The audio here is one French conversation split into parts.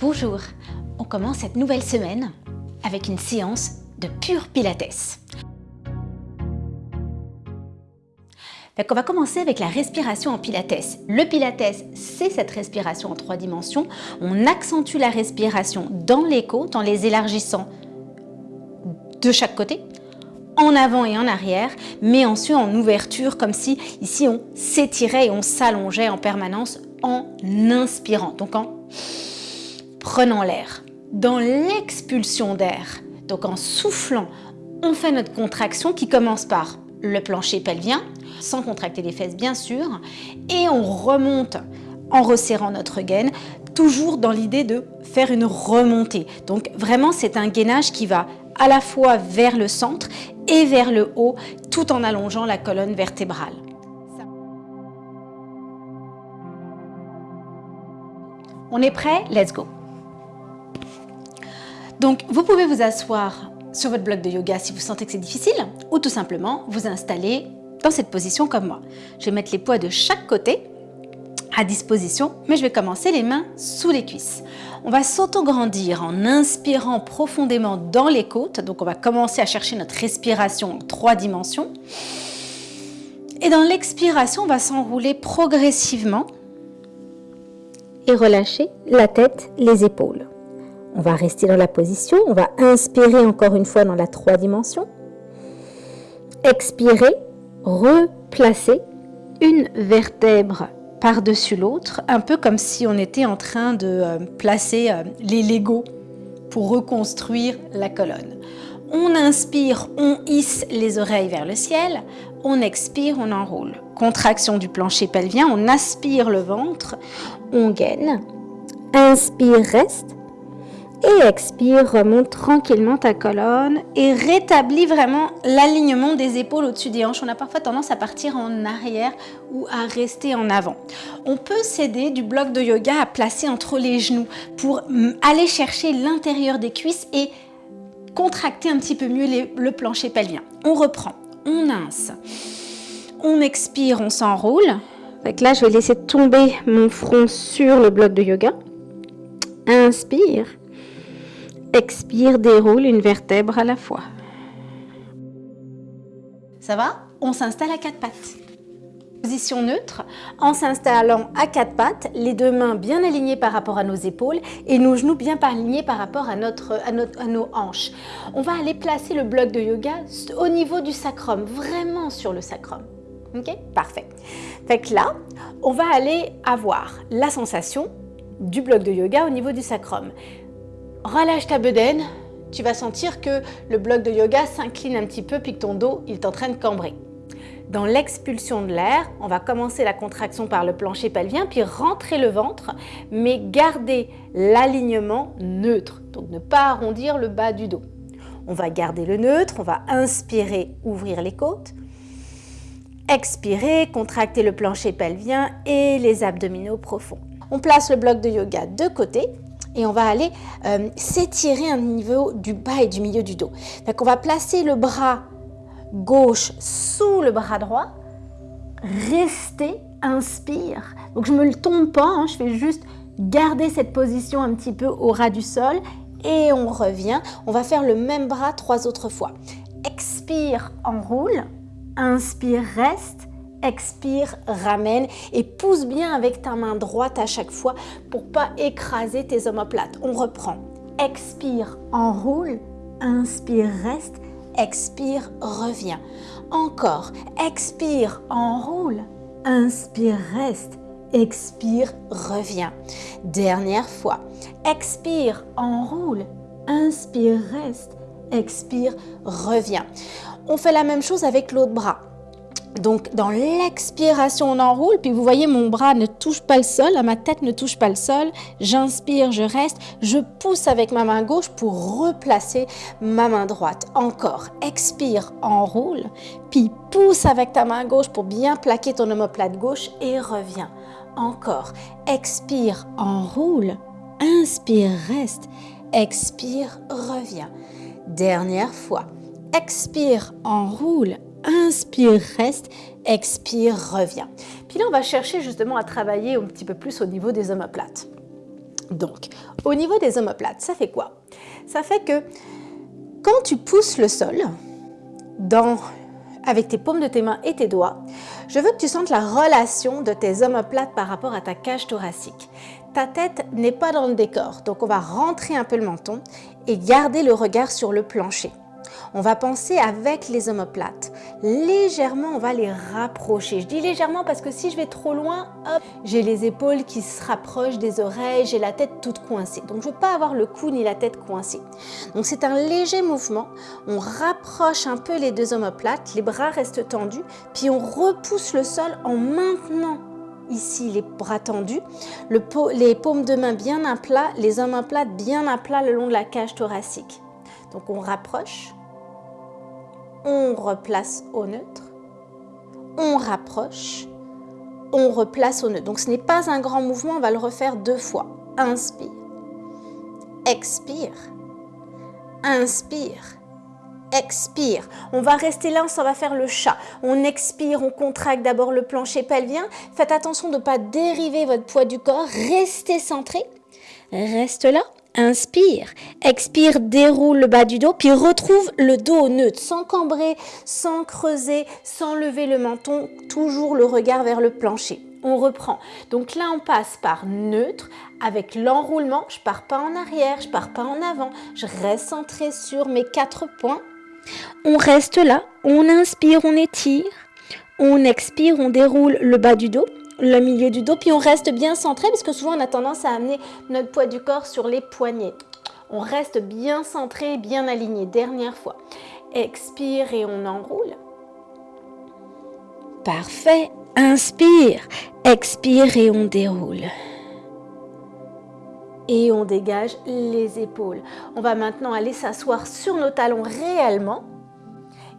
Bonjour, on commence cette nouvelle semaine avec une séance de pur pilates. on va commencer avec la respiration en pilates. Le pilates, c'est cette respiration en trois dimensions. On accentue la respiration dans les côtes en les élargissant de chaque côté, en avant et en arrière, mais ensuite en ouverture, comme si ici on s'étirait et on s'allongeait en permanence en inspirant, donc en prenant l'air. Dans l'expulsion d'air, donc en soufflant, on fait notre contraction qui commence par le plancher pelvien, sans contracter les fesses bien sûr, et on remonte en resserrant notre gaine, toujours dans l'idée de faire une remontée. Donc vraiment, c'est un gainage qui va à la fois vers le centre et vers le haut, tout en allongeant la colonne vertébrale. On est prêt? Let's go Donc, vous pouvez vous asseoir sur votre bloc de yoga si vous sentez que c'est difficile ou tout simplement vous installer dans cette position comme moi. Je vais mettre les poids de chaque côté à disposition, mais je vais commencer les mains sous les cuisses. On va s'auto-grandir en inspirant profondément dans les côtes. Donc on va commencer à chercher notre respiration en trois dimensions. Et dans l'expiration, on va s'enrouler progressivement et relâcher la tête, les épaules. On va rester dans la position, on va inspirer encore une fois dans la trois dimensions. Expirer, replacer une vertèbre par-dessus l'autre, un peu comme si on était en train de euh, placer euh, les Legos pour reconstruire la colonne. On inspire, on hisse les oreilles vers le ciel, on expire, on enroule. Contraction du plancher pelvien, on aspire le ventre, on gaine. Inspire, reste et expire, remonte tranquillement ta colonne et rétablis vraiment l'alignement des épaules au-dessus des hanches. On a parfois tendance à partir en arrière ou à rester en avant. On peut s'aider du bloc de yoga à placer entre les genoux pour aller chercher l'intérieur des cuisses et contracter un petit peu mieux le plancher pelvien. On reprend, on ince, on expire, on s'enroule. Là, je vais laisser tomber mon front sur le bloc de yoga. Inspire. Expire, déroule une vertèbre à la fois. Ça va? On s'installe à quatre pattes. Position neutre, en s'installant à quatre pattes, les deux mains bien alignées par rapport à nos épaules et nos genoux bien alignés par rapport à, nos hanches. On va aller placer le bloc de yoga au niveau du sacrum, vraiment sur le sacrum. Ok? Parfait. Fait que là, on va aller avoir la sensation du bloc de yoga au niveau du sacrum. Relâche ta bedaine, tu vas sentir que le bloc de yoga s'incline un petit peu puis que ton dos il est en train de cambrer. Dans l'expulsion de l'air, on va commencer la contraction par le plancher pelvien puis rentrer le ventre mais garder l'alignement neutre, donc ne pas arrondir le bas du dos. On va garder le neutre, on va inspirer, ouvrir les côtes, expirer, contracter le plancher pelvien et les abdominaux profonds. On place le bloc de yoga de côté et on va aller euh, s'étirer au niveau du bas et du milieu du dos. Donc on va placer le bras gauche sous le bras droit, rester, inspire. Donc je ne me le tombe pas, hein, je fais juste garder cette position un petit peu au ras du sol et on revient. On va faire le même bras trois autres fois. Expire, enroule, inspire, reste, expire, ramène et pousse bien avec ta main droite à chaque fois pour pas écraser tes omoplates. On reprend. Expire, enroule, inspire, reste, expire, reviens. Encore. Expire, enroule, inspire, reste, expire, reviens. Dernière fois. Expire, enroule, inspire, reste, expire, reviens. On fait la même chose avec l'autre bras. Donc, dans l'expiration, on enroule, puis vous voyez, mon bras ne touche pas le sol, ma tête ne touche pas le sol. J'inspire, je reste, je pousse avec ma main gauche pour replacer ma main droite. Encore, expire, enroule, puis pousse avec ta main gauche pour bien plaquer ton omoplate gauche et reviens. Encore, expire, enroule, inspire, reste, expire, reviens. Dernière fois, expire, enroule, Inspire, reste, expire, reviens. Puis là, on va chercher justement à travailler un petit peu plus au niveau des omoplates. Donc, au niveau des omoplates, ça fait quoi? Ça fait que quand tu pousses le sol dans, avec tes paumes de tes mains et tes doigts, je veux que tu sentes la relation de tes omoplates par rapport à ta cage thoracique. Ta tête n'est pas dans le décor, donc on va rentrer un peu le menton et garder le regard sur le plancher. On va penser avec les omoplates. Légèrement, on va les rapprocher. Je dis légèrement parce que si je vais trop loin, hop, j'ai les épaules qui se rapprochent des oreilles, j'ai la tête toute coincée. Donc, je ne veux pas avoir le cou ni la tête coincée. Donc, c'est un léger mouvement. On rapproche un peu les deux omoplates, les bras restent tendus, puis on repousse le sol en maintenant ici les bras tendus, les paumes de main bien à plat, les omoplates bien à plat le long de la cage thoracique. Donc on rapproche, on replace au neutre, on rapproche, on replace au neutre. Donc ce n'est pas un grand mouvement, on va le refaire deux fois. Inspire, expire, inspire, expire. On va rester là, ça va faire le chat. On expire, on contracte d'abord le plancher pelvien. Faites attention de ne pas dériver votre poids du corps. Restez centré. Reste là. Inspire, expire, déroule le bas du dos, puis retrouve le dos neutre, sans cambrer, sans creuser, sans lever le menton, toujours le regard vers le plancher. On reprend. Donc là, on passe par neutre avec l'enroulement. Je pars pas en arrière, je pars pas en avant. Je reste centré sur mes quatre points. On reste là, on inspire, on étire. On expire, on déroule le bas du dos le milieu du dos, puis on reste bien centré parce que souvent on a tendance à amener notre poids du corps sur les poignets. On reste bien centré, bien aligné. Dernière fois. Expire et on enroule. Parfait. Inspire. Expire et on déroule. Et on dégage les épaules. On va maintenant aller s'asseoir sur nos talons réellement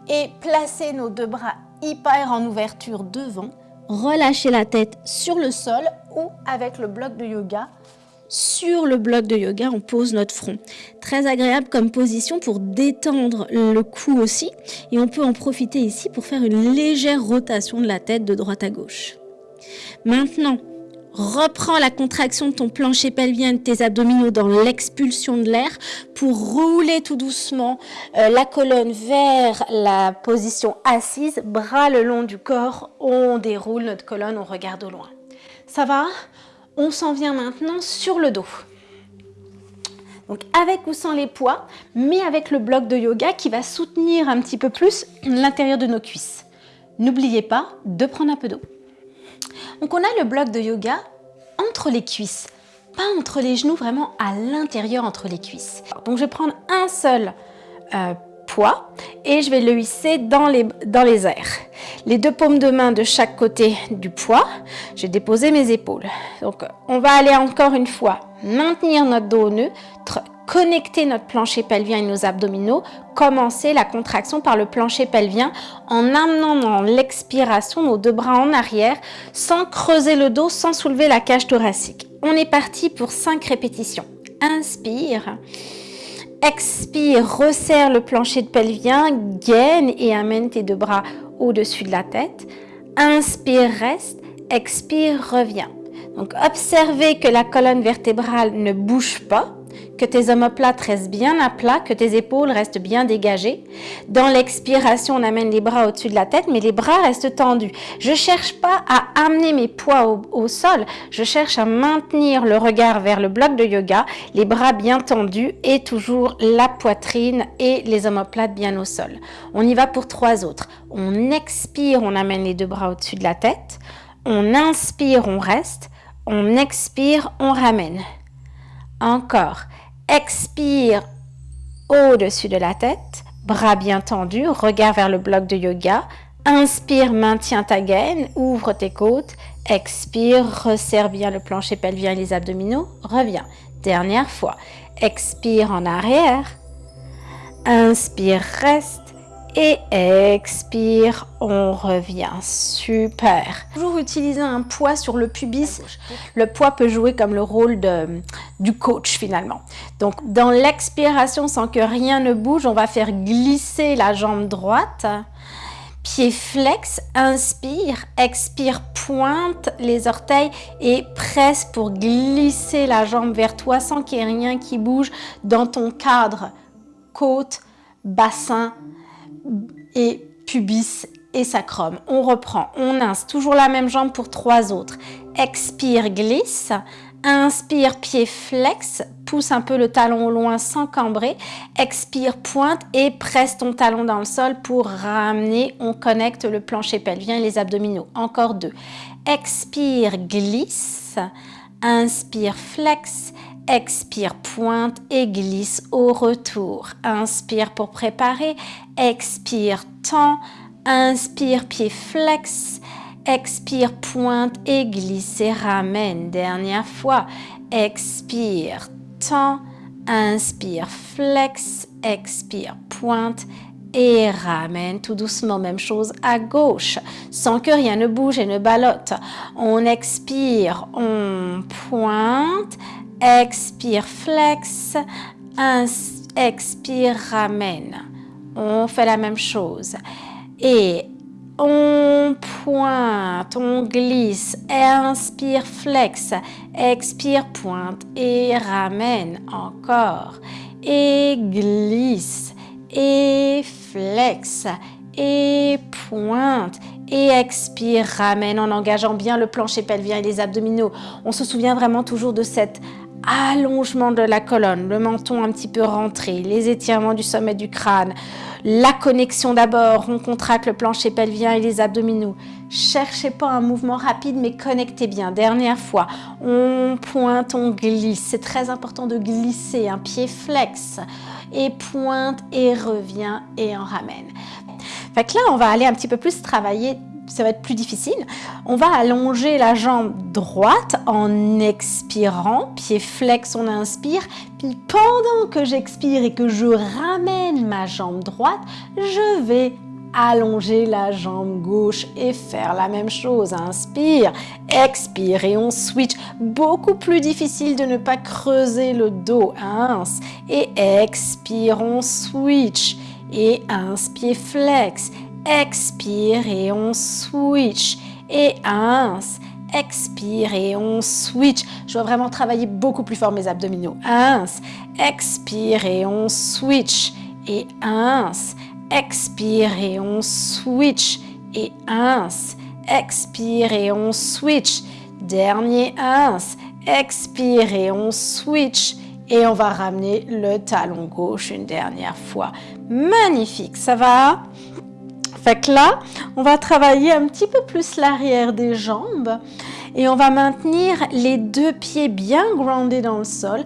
et placer nos deux bras hyper en ouverture devant relâcher la tête sur le sol ou avec le bloc de yoga. Sur le bloc de yoga, on pose notre front. Très agréable comme position pour détendre le cou aussi. Et on peut en profiter ici pour faire une légère rotation de la tête de droite à gauche. Maintenant, Reprends la contraction de ton plancher pelvien de tes abdominaux dans l'expulsion de l'air pour rouler tout doucement euh, la colonne vers la position assise, bras le long du corps, on déroule notre colonne, on regarde au loin. Ça va? On s'en vient maintenant sur le dos. Donc avec ou sans les poids, mais avec le bloc de yoga qui va soutenir un petit peu plus l'intérieur de nos cuisses. N'oubliez pas de prendre un peu d'eau. Donc on a le bloc de yoga entre les cuisses, pas entre les genoux, vraiment à l'intérieur entre les cuisses. Donc je vais prendre un seul euh, poids et je vais le hisser dans les, airs. Les deux paumes de main de chaque côté du poids, j'ai déposé mes épaules. Donc on va aller encore une fois maintenir notre dos neutre, connecter notre plancher pelvien et nos abdominaux, commencer la contraction par le plancher pelvien en amenant dans l'expiration nos deux bras en arrière sans creuser le dos, sans soulever la cage thoracique. On est parti pour 5 répétitions. Inspire. Expire, resserre le plancher de pelvien, gaine et amène tes deux bras au-dessus de la tête. Inspire, reste. Expire, reviens. Donc observez que la colonne vertébrale ne bouge pas que tes omoplates restent bien à plat, que tes épaules restent bien dégagées. Dans l'expiration, on amène les bras au-dessus de la tête, mais les bras restent tendus. Je cherche pas à amener mes poids au, au, sol, je cherche à maintenir le regard vers le bloc de yoga, les bras bien tendus et toujours la poitrine et les omoplates bien au sol. On y va pour trois autres. On expire, on amène les deux bras au-dessus de la tête. On inspire, on reste. On expire, on ramène. Encore. Expire au-dessus de la tête, bras bien tendus, regard vers le bloc de yoga. Inspire, maintiens ta gaine, ouvre tes côtes. Expire, resserre bien le plancher pelvien et les abdominaux. Reviens. Dernière fois. Expire en arrière. Inspire, reste et expire, on revient. Super. Toujours utiliser un poids sur le pubis. Le poids peut jouer comme le rôle de, du coach finalement. Donc dans l'expiration, sans que rien ne bouge, on va faire glisser la jambe droite. pied flex, inspire, expire, pointe les orteils et presse pour glisser la jambe vers toi sans qu'il y ait rien qui bouge dans ton cadre, côte, bassin et pubis et sacrum. On reprend, on ince, toujours la même jambe pour trois autres. Expire, glisse. Inspire, pied flex, pousse un peu le talon au loin sans cambrer. Expire, pointe et presse ton talon dans le sol pour ramener. On connecte le plancher pelvien et les abdominaux. Encore deux. Expire, glisse. Inspire, flex. Expire, pointe et glisse au retour. Inspire pour préparer. Expire, tend. Inspire, pied flex. Expire, pointe et glisse et ramène. Dernière fois. Expire, tend. Inspire, flex. Expire, pointe et ramène tout doucement. Même chose à gauche, sans que rien ne bouge et ne ballotte. On expire, on pointe. Expire, flex. expire, ramène. On fait la même chose. Et on pointe, on glisse, inspire, flex, expire, pointe et ramène encore. Et glisse, et flex, et pointe, et expire, ramène en engageant bien le plancher pelvien et les abdominaux. On se souvient vraiment toujours de cette allongement de la colonne, le menton un petit peu rentré, les étirements du sommet du crâne, la connexion d'abord, on contracte le plancher pelvien et les abdominaux. Cherchez pas un mouvement rapide, mais connectez bien. Dernière fois, on pointe, on glisse. C'est très important de glisser, un pied flex. Et pointe et revient et en ramène. Fait que là, on va aller un petit peu plus travailler ça va être plus difficile. On va allonger la jambe droite en expirant, pied flex, on inspire. Puis pendant que j'expire et que je ramène ma jambe droite, je vais allonger la jambe gauche et faire la même chose. Inspire, expire et on switch. Beaucoup plus difficile de ne pas creuser le dos. Ince et expire, on switch. Et inspire, flex expire et on switch. Et ins, expire et on switch. Je dois vraiment travailler beaucoup plus fort mes abdominaux. Ins, expire et on switch. Et ins, expire et on switch. Et ins, expire et on switch. Dernier ins, expire et on switch. Et on va ramener le talon gauche une dernière fois. Magnifique, ça va? Fait que là, on va travailler un petit peu plus l'arrière des jambes et on va maintenir les deux pieds bien groundés dans le sol,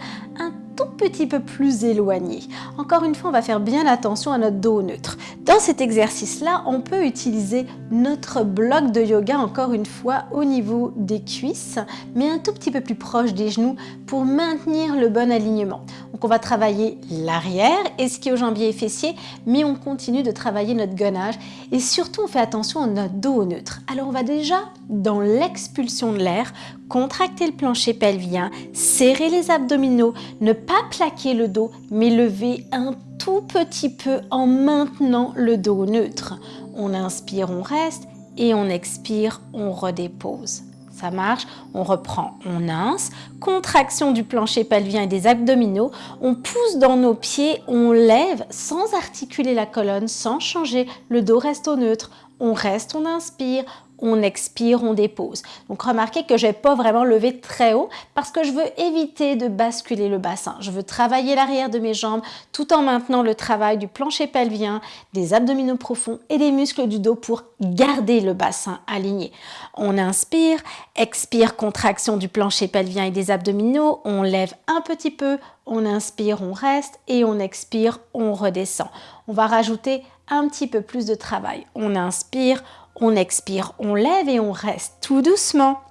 petit peu plus éloigné. Encore une fois, on va faire bien attention à notre dos neutre. Dans cet exercice-là, on peut utiliser notre bloc de yoga, encore une fois, au niveau des cuisses, mais un tout petit peu plus proche des genoux pour maintenir le bon alignement. Donc on va travailler l'arrière, ischio-jambier et fessier, mais on continue de travailler notre gainage et surtout on fait attention à notre dos neutre. Alors on va déjà, dans l'expulsion de l'air, contracter le plancher pelvien, serrer les abdominaux, ne pas plaquer le dos, mais lever un tout petit peu en maintenant le dos neutre. On inspire, on reste et on expire, on redépose. Ça marche, on reprend, on ince, contraction du plancher pelvien et des abdominaux, on pousse dans nos pieds, on lève sans articuler la colonne, sans changer, le dos reste au neutre, on reste, on inspire, on expire, on dépose. Donc remarquez que je n'ai pas vraiment levé très haut parce que je veux éviter de basculer le bassin. Je veux travailler l'arrière de mes jambes tout en maintenant le travail du plancher pelvien, des abdominaux profonds et des muscles du dos pour garder le bassin aligné. On inspire, expire, contraction du plancher pelvien et des abdominaux, on lève un petit peu, on inspire, on reste et on expire, on redescend. On va rajouter un petit peu plus de travail. On inspire, on expire, on lève et on reste tout doucement.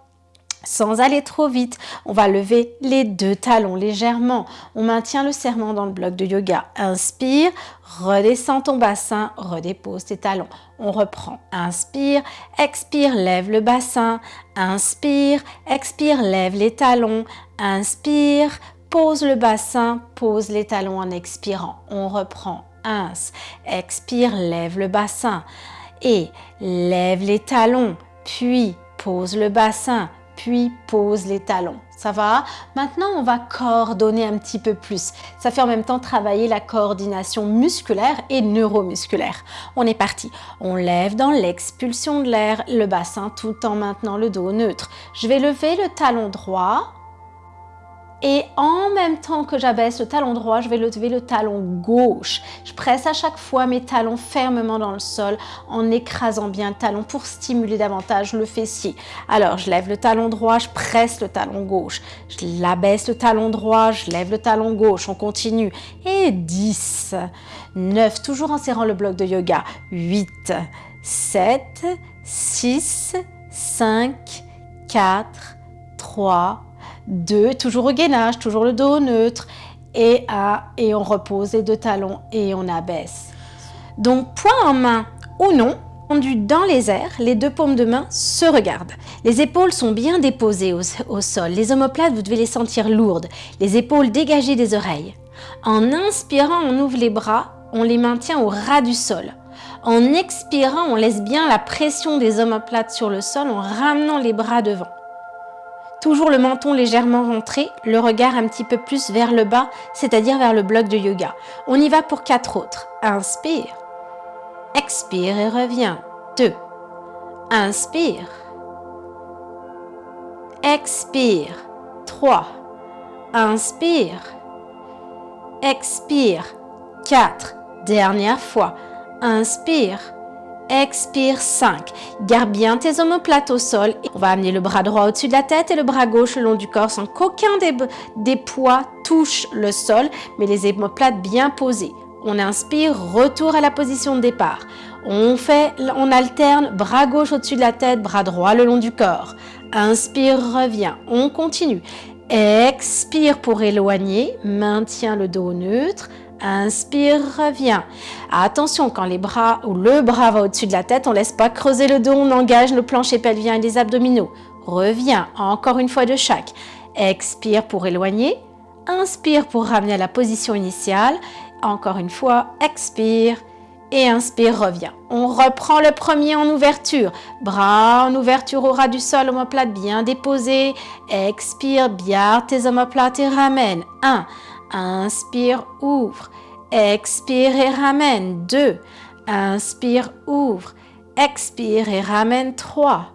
Sans aller trop vite, on va lever les deux talons légèrement. On maintient le serment dans le bloc de yoga. Inspire, redescends ton bassin, redépose tes talons. On reprend. Inspire, expire, lève le bassin. Inspire, expire, lève les talons. Inspire, pose le bassin, pose les talons en expirant. On reprend. Ins, expire, lève le bassin Et lève les talons, puis pose le bassin, puis pose les talons. Ça va? Maintenant, on va coordonner un petit peu plus. Ça fait en même temps travailler la coordination musculaire et neuromusculaire. On est parti. On lève dans l'expulsion de l'air le bassin tout en maintenant le dos neutre. Je vais lever le talon droit et en même temps que j'abaisse le talon droit, je vais lever le talon gauche. Je presse à chaque fois mes talons fermement dans le sol en écrasant bien le talon pour stimuler davantage le fessier. Alors, je lève le talon droit, je presse le talon gauche. Je l'abaisse le talon droit, je lève le talon gauche. On continue. Et 10, 9, toujours en serrant le bloc de yoga. 8, 7, 6, 5, 4, 3, 2, toujours au gainage, toujours le dos neutre, et à, et on repose les deux talons et on abaisse. Donc point en main ou non, tendu dans les airs, les deux paumes de main se regardent. Les épaules sont bien déposées au, sol. Les omoplates, vous devez les sentir lourdes. Les épaules dégagées des oreilles. En inspirant, on ouvre les bras, on les maintient au ras du sol. En expirant, on laisse bien la pression des omoplates sur le sol en ramenant les bras devant. Toujours le menton légèrement rentré, le regard un petit peu plus vers le bas, c'est-à-dire vers le bloc de yoga. On y va pour quatre autres. Inspire. Expire et reviens. Deux. Inspire. Expire. Trois. Inspire. Expire. Quatre. Dernière fois. Inspire. Expire 5. Garde bien tes omoplates au sol. On va amener le bras droit au-dessus de la tête et le bras gauche le long du corps sans qu'aucun des, des poids touche le sol, mais les omoplates bien posées. On inspire, retour à la position de départ. On fait, on alterne bras gauche au-dessus de la tête, bras droit le long du corps. Inspire, revient. On continue. Expire pour éloigner, maintient le dos neutre. Inspire, reviens. Attention, quand les bras ou le bras va au-dessus de la tête, on ne laisse pas creuser le dos, on engage le plancher pelvien et les abdominaux. Reviens, encore une fois de chaque. Expire pour éloigner. Inspire pour ramener à la position initiale. Encore une fois, expire et inspire, reviens. On reprend le premier en ouverture. Bras en ouverture au ras du sol, omoplate bien déposé. Expire, bien tes omoplates et ramène. 1. Inspire, ouvre. Expire et ramène. 2. Inspire, ouvre. Expire et ramène. 3.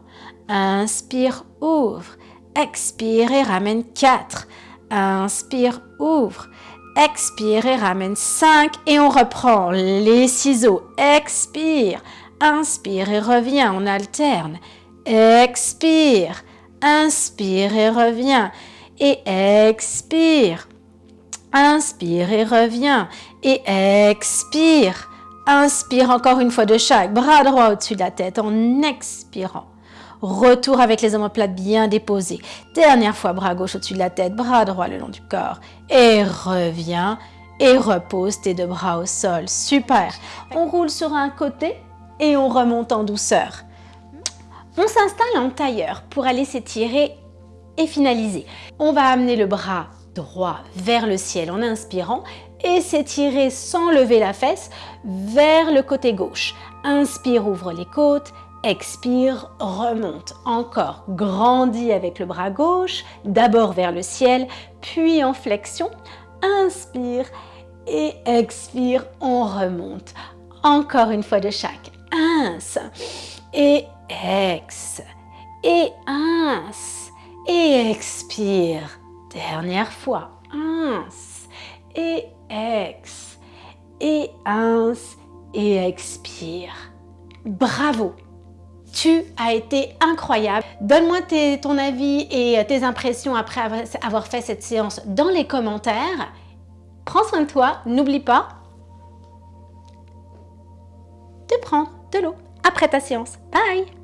Inspire, ouvre. Expire et ramène. 4. Inspire, ouvre. Expire et ramène 5. Et on reprend les ciseaux. Expire. Inspire et revient. On alterne. Expire. Inspire et revient. Et expire. Inspire et reviens. Et expire. Inspire encore une fois de chaque. Bras droit au-dessus de la tête en expirant. Retour avec les omoplates bien déposés. Dernière fois, bras gauche au-dessus de la tête, bras droit le long du corps. Et reviens. Et repose tes deux bras au sol. Super. On roule sur un côté et on remonte en douceur. On s'installe en tailleur pour aller s'étirer et finaliser. On va amener le bras droit vers le ciel en inspirant et s'étirer sans lever la fesse vers le côté gauche. Inspire, ouvre les côtes. Expire, remonte. Encore, grandis avec le bras gauche, d'abord vers le ciel, puis en flexion. Inspire et expire, on remonte. Encore une fois de chaque. Ins et ex et ins et expire. Dernière fois. Ins et ex et ins et expire. Bravo tu as été incroyable. Donne-moi ton avis et tes impressions après avoir fait cette séance dans les commentaires. Prends soin de toi, n'oublie pas de prendre de l'eau après ta séance. Bye